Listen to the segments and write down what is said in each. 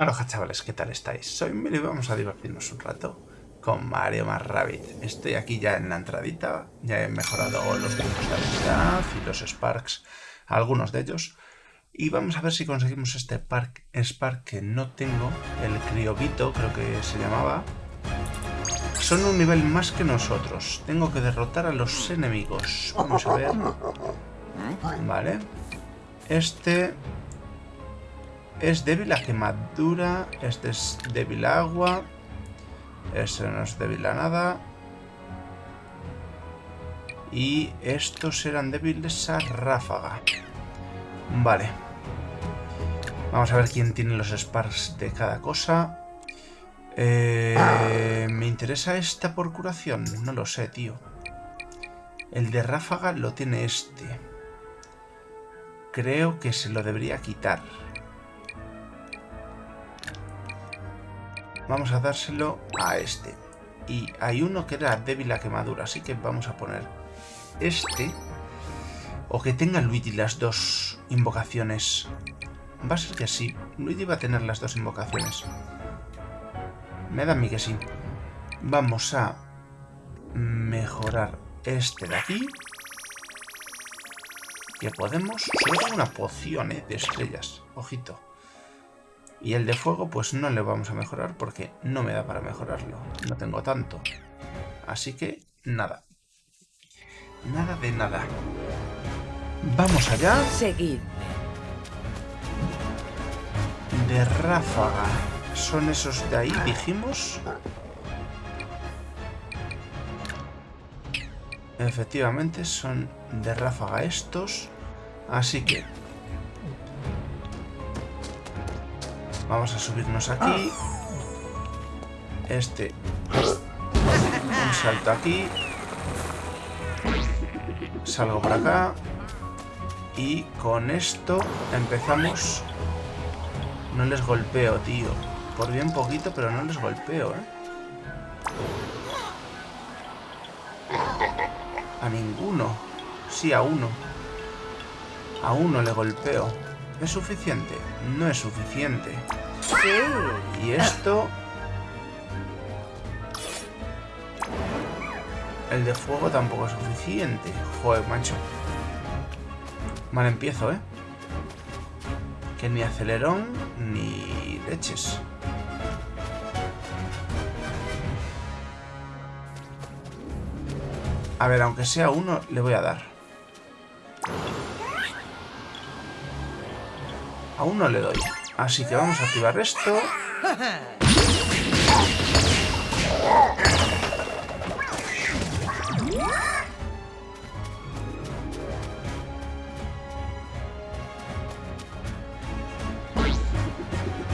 Aloha chavales, ¿qué tal estáis? Soy Mili y vamos a divertirnos un rato con Mario más Rabbit. Estoy aquí ya en la entradita, ya he mejorado los puntos de habilidad y los Sparks, algunos de ellos. Y vamos a ver si conseguimos este park, Spark que no tengo, el Criobito creo que se llamaba. Son un nivel más que nosotros, tengo que derrotar a los enemigos. Vamos a ver. Vale. Este es débil a quemadura. Este es débil a agua. Este no es débil a nada. Y estos eran débiles a ráfaga. Vale. Vamos a ver quién tiene los sparks de cada cosa. Eh, ¿Me interesa esta por curación? No lo sé, tío. El de ráfaga lo tiene este. Creo que se lo debería quitar. Vamos a dárselo a este. Y hay uno que era débil a quemadura, así que vamos a poner este. O que tenga Luigi las dos invocaciones. Va a ser que sí. Luigi va a tener las dos invocaciones. Me da a mí que sí. Vamos a mejorar este de aquí. Que podemos... Solo una poción ¿eh? de estrellas. Ojito. Y el de fuego pues no le vamos a mejorar porque no me da para mejorarlo. No tengo tanto. Así que nada. Nada de nada. Vamos allá. Seguid. De ráfaga. Son esos de ahí, dijimos. Efectivamente, son de ráfaga estos. Así que Vamos a subirnos aquí. Este. Un salto aquí. Salgo por acá. Y con esto empezamos... No les golpeo, tío. Por bien poquito, pero no les golpeo, ¿eh? A ninguno. Sí, a uno. A uno le golpeo. ¿Es suficiente? No es suficiente. Y esto... El de fuego tampoco es suficiente. Joder, macho. Mal empiezo, ¿eh? Que ni acelerón ni leches. A ver, aunque sea uno, le voy a dar. Aún no le doy. Así que vamos a activar esto.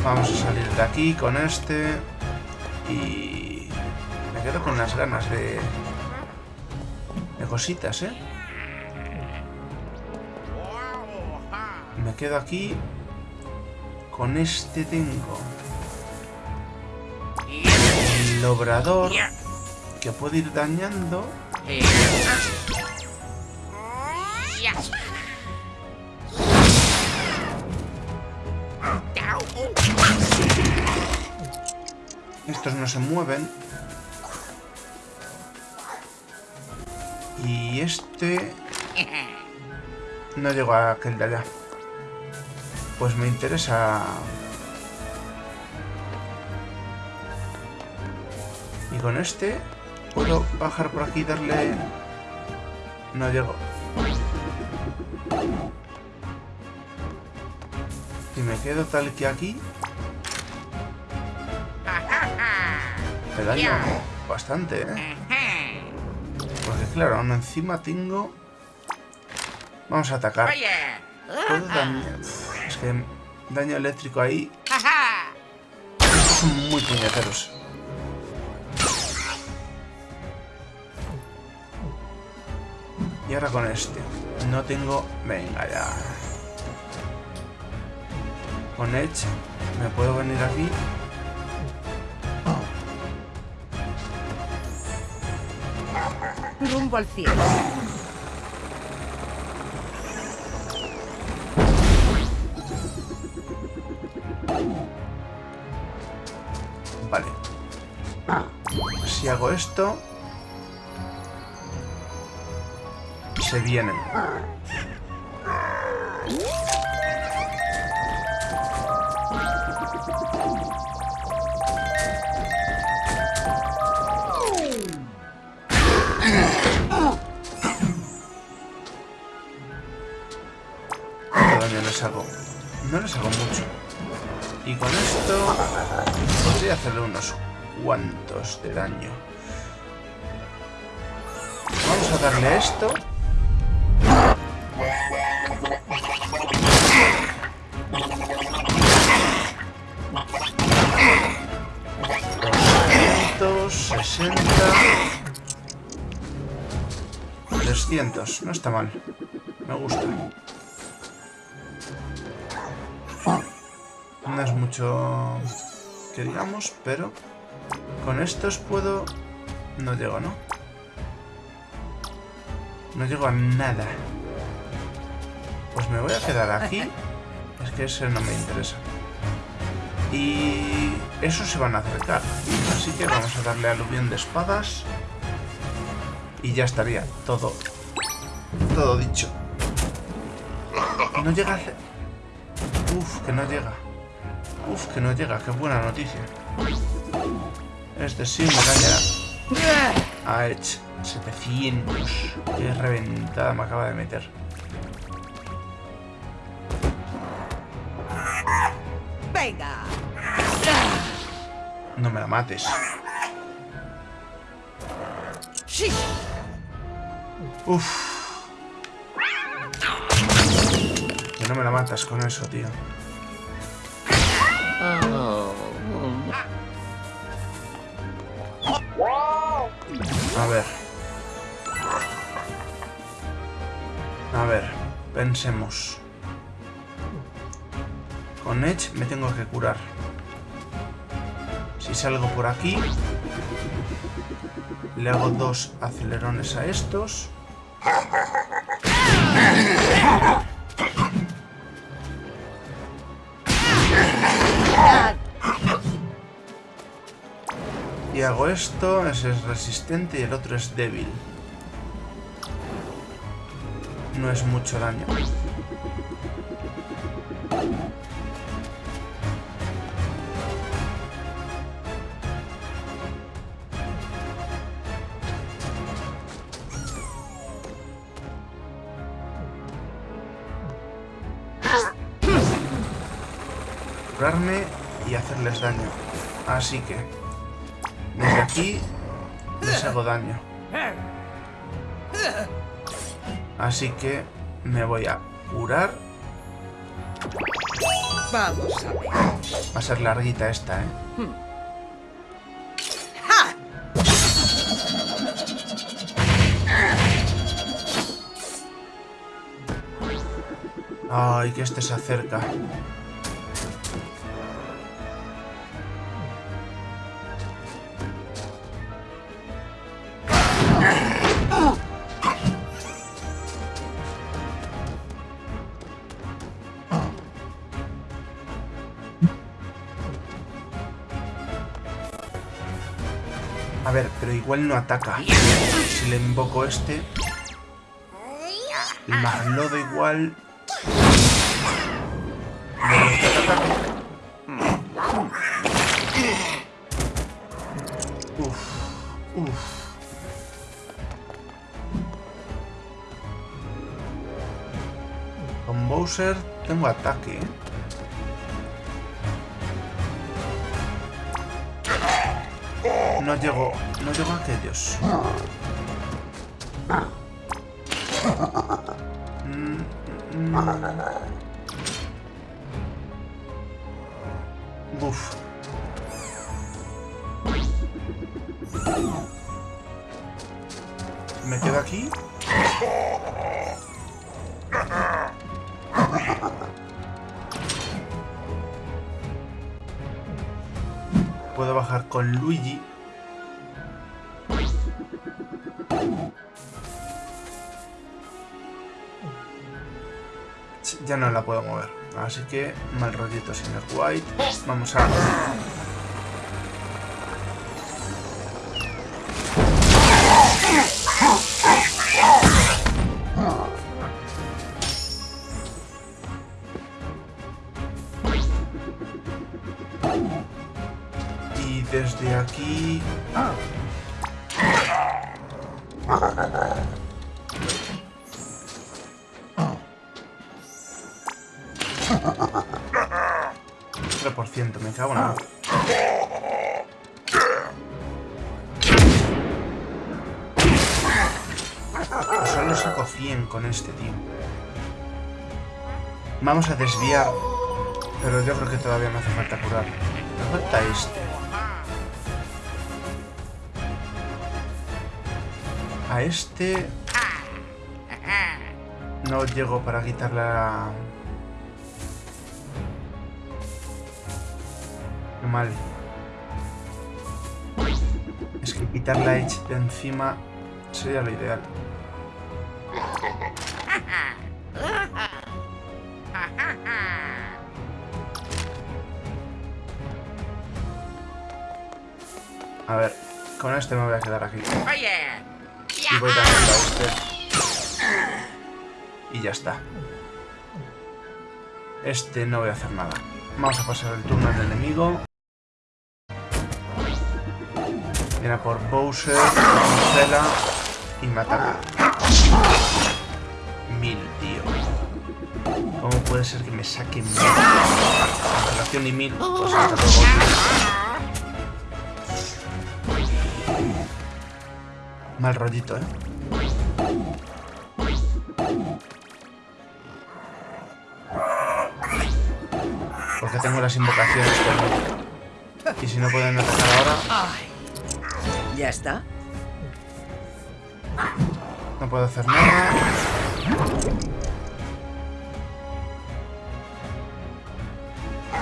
Vamos a salir de aquí con este. Y... Me quedo con las ganas de... De cositas, ¿eh? Me quedo aquí con este tengo el obrador que puede ir dañando. Estos no se mueven. Y este... No llego a aquel de allá pues me interesa... Y con este puedo bajar por aquí y darle... No llego. Y me quedo tal que aquí... Me daño bastante, ¿eh? Porque claro, aún encima tengo... Vamos a atacar. Puedo que daño eléctrico ahí. son muy puñeteros. Y ahora con este. No tengo... Venga, ya. Con Edge me puedo venir aquí. Rumbo al cielo. Vale. Si hago esto... Se vienen. ¿Cuánto daño les hago? No les hago mucho. Y con esto podría hacerle unos cuantos de daño. Vamos a darle esto. sesenta... 300, no está mal. Me gusta. No es mucho que digamos, pero con estos puedo... No llego, ¿no? No llego a nada. Pues me voy a quedar aquí. Es que ese no me interesa. Y esos se van a acercar. Así que vamos a darle aluvión de espadas. Y ya estaría todo, todo dicho. No llega a... Uf, que no llega. Uf, que no llega. Qué buena noticia. Este sí me dañará. Hecho 700. Qué reventada me acaba de meter. Venga. No me la mates. Uf. Que no me la matas con eso, tío. A ver. A ver, pensemos. Con Edge me tengo que curar. Si salgo por aquí, le hago dos acelerones a estos. Y hago esto, ese es resistente y el otro es débil. No es mucho daño. Curarme y hacerles daño. Así que... Aquí les hago daño. Así que me voy a curar. Vamos a ver. Va a ser larguita esta, ¿eh? Ay, que este se acerca. Pero igual no ataca. Si le invoco este... El maglodo igual... Uf, uf. Con Bowser tengo ataque, ¿eh? No llego, no llego a aquellos. Mm, mm. Uf. ¿Me quedo aquí? Puedo bajar con Luigi. Ya no la puedo mover. Así que mal rollito, señor White. Vamos a con este, tío. Vamos a desviar. Pero yo creo que todavía me hace falta curar. Me falta este. A este... No llego para quitarle la... Qué mal. Es que quitar la Edge de encima sería lo ideal. Con este me voy a quedar aquí. Y voy también a este. Y ya está. Este no voy a hacer nada. Vamos a pasar el turno al enemigo. Viene por Bowser, Marcela y me ataca. Mil, tío. ¿Cómo puede ser que me saque mil? relación y mil, pues Mal rollito, ¿eh? Porque tengo las invocaciones Y si no pueden atacar ahora... ¿Ya está? No puedo hacer nada.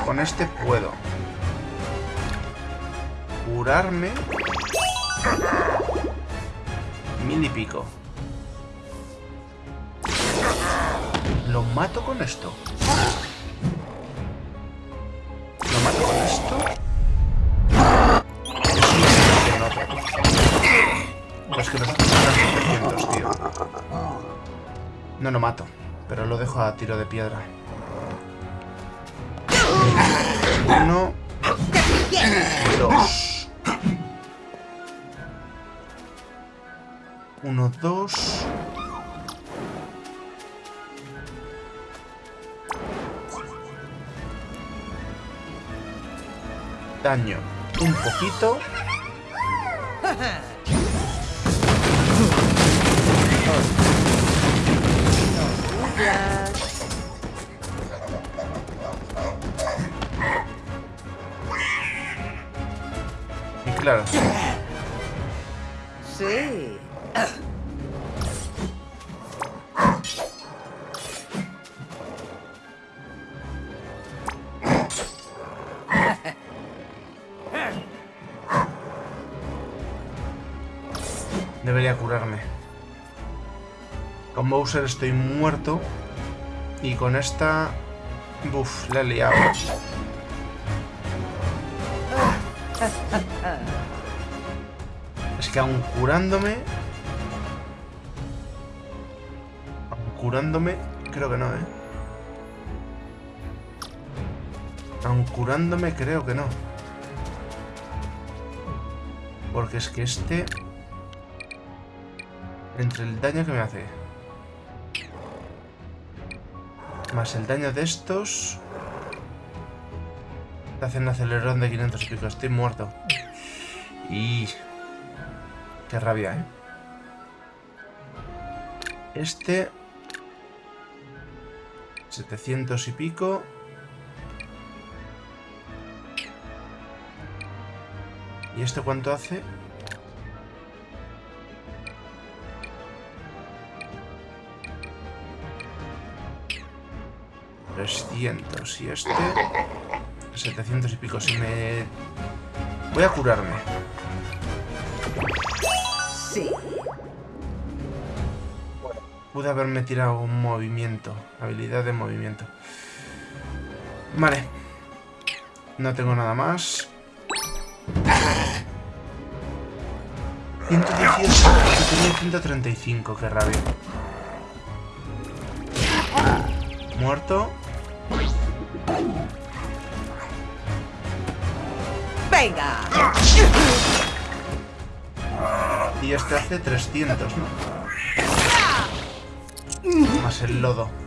Con este puedo. Curarme. Mil y pico. ¿Lo mato con esto? ¿Lo mato con esto? Pues que nos tío. No lo mato, pero lo dejo a tiro de piedra. Uno. 1, 2. Daño un poquito. Y claro. Sí. Bowser estoy muerto. Y con esta... Buf, le he liado. Es que aún curándome... Aún curándome... Creo que no, ¿eh? Aún curándome creo que no. Porque es que este... Entre el daño que me hace. Más el daño de estos... Te hacen acelerón de 500 y pico. Estoy muerto. Y... Qué rabia, ¿eh? Este... 700 y pico. ¿Y este cuánto hace? 300 y este 700 y pico si me... Voy a curarme. Sí. Pude haberme tirado un movimiento Habilidad de movimiento. Vale. No tengo nada más. 118 tenía 135, qué rabia. Muerto ¡Venga! Y este hace 300, ¿no? Más el lodo.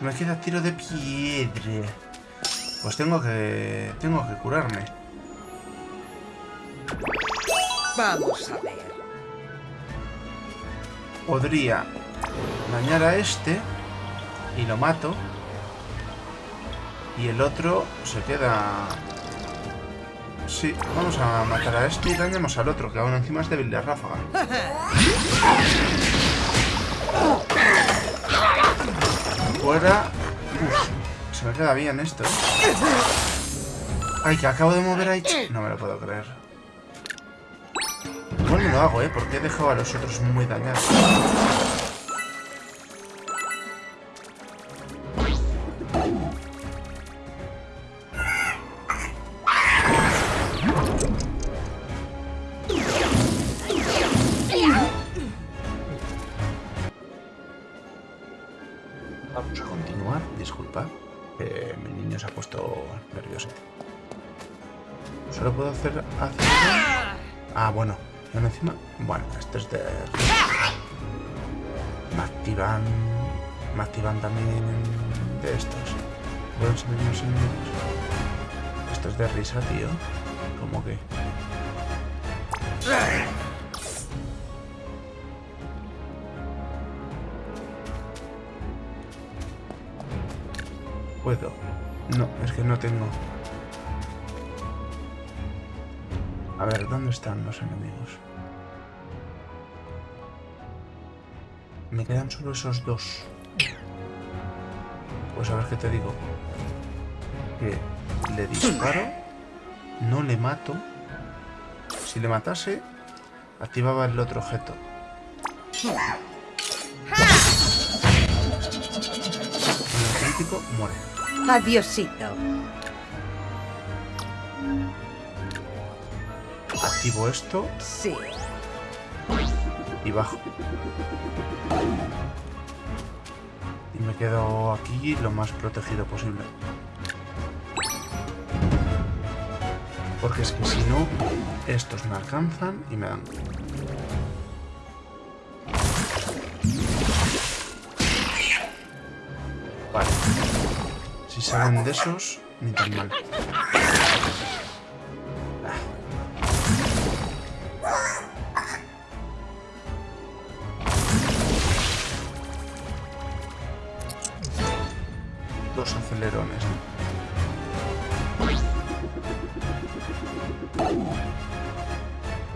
Me queda tiro de piedra. Pues tengo que... Tengo que curarme. Vamos a ver. Podría dañar a este y lo mato. Y el otro se queda... Sí, vamos a matar a este y dañamos al otro, que aún encima es débil de ráfaga. Fuera... Se me queda bien esto. ¿eh? Ay, que acabo de mover ahí. No me lo puedo creer. Igual lo hago, ¿eh? Porque he dejado a los otros muy dañados. Solo puedo hacer hacia? Ah, bueno. Aún encima... Bueno, este es de... Me activan... Me activan también de estos. ¿Puedo enseñar los enemigos? Esto es de risa, tío. ¿Cómo que? Puedo. No, es que no tengo. A ver, ¿dónde están los enemigos? Me quedan solo esos dos. Pues a ver qué te digo. Que le disparo, no le mato. Si le matase, activaba el otro objeto. Con el crítico muere. Adiosito. Activo esto Sí. y bajo. Y me quedo aquí lo más protegido posible. Porque es que si no, estos me alcanzan y me dan. Vale. Si salen de esos, ni tan mal.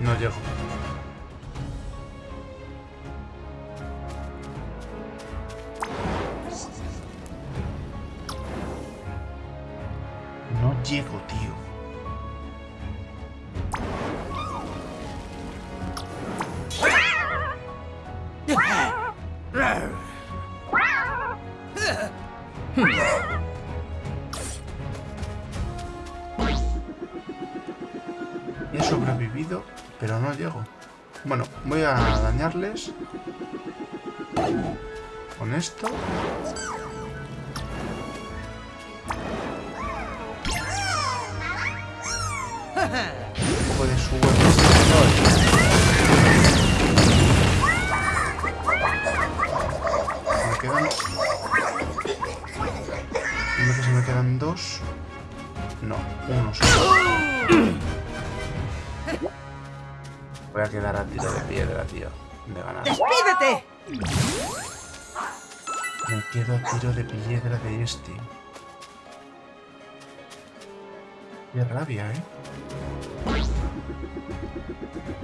No llego. Dañarles. Con esto. De su Me. Dime que se me quedan dos. No, uno solo. Voy a quedar a tiro de piedra, tío. De ganar. ¡Despídete! Me quedo a tiro de piedra de este. Qué rabia, ¿eh?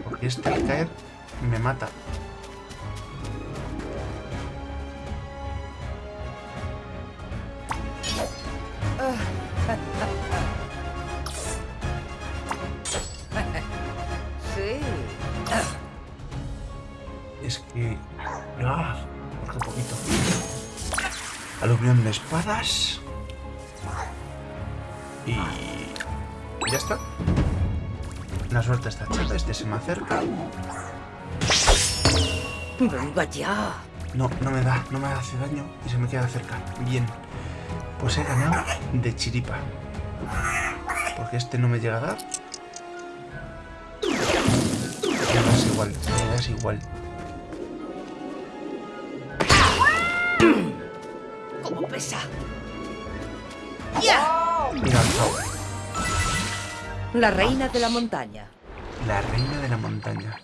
Porque este al caer me mata. Es que... ¡Ah! ¿Por qué poquito. Aluvión de espadas. Y... Ya está. La suerte está echada, este se me acerca. Venga ya. No, no me da, no me hace daño y se me queda cerca. Bien. Pues he ganado de chiripa. Porque este no me llega a dar. Me das igual, me das igual. La reina de la montaña. La reina de la montaña.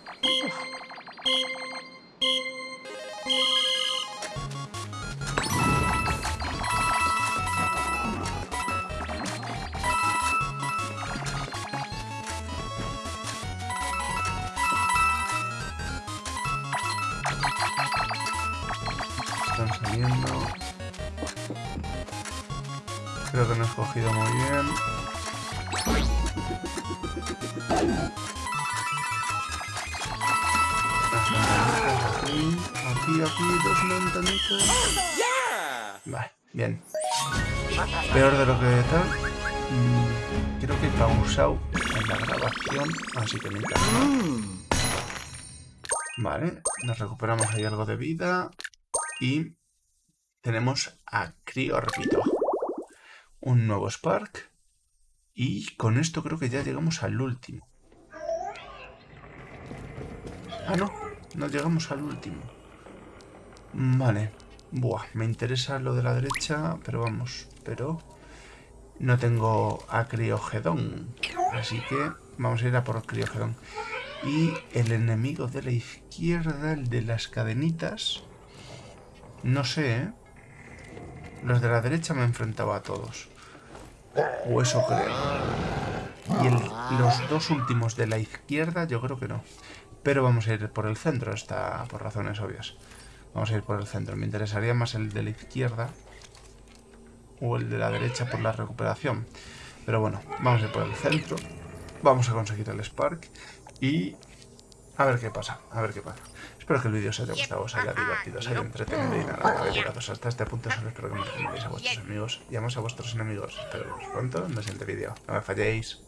Escogido muy bien. Aquí, aquí, aquí, dos ventanitas. Vale, bien. Peor de lo que tal. Mm, creo que he pausado en la grabación, así que me. Vale, nos recuperamos ahí algo de vida. Y tenemos a Criorbito. Un nuevo Spark. Y con esto creo que ya llegamos al último. Ah, no. No llegamos al último. Vale. Buah, me interesa lo de la derecha, pero vamos. Pero no tengo a Criogedón. Así que vamos a ir a por Criogedón. Y el enemigo de la izquierda, el de las cadenitas... No sé, ¿eh? Los de la derecha me enfrentaba a todos. O eso creo. Y los dos últimos de la izquierda yo creo que no. Pero vamos a ir por el centro, está por razones obvias. Vamos a ir por el centro. Me interesaría más el de la izquierda o el de la derecha por la recuperación. Pero bueno, vamos a ir por el centro. Vamos a conseguir el Spark y a ver qué pasa, a ver qué pasa. Espero que el vídeo os haya gustado, os haya divertido, os haya entretenido y nada, capitulados. Hasta este punto solo espero que me recomendéis a vuestros amigos y amos a vuestros enemigos. Espero veros pronto en el siguiente vídeo. No me falléis.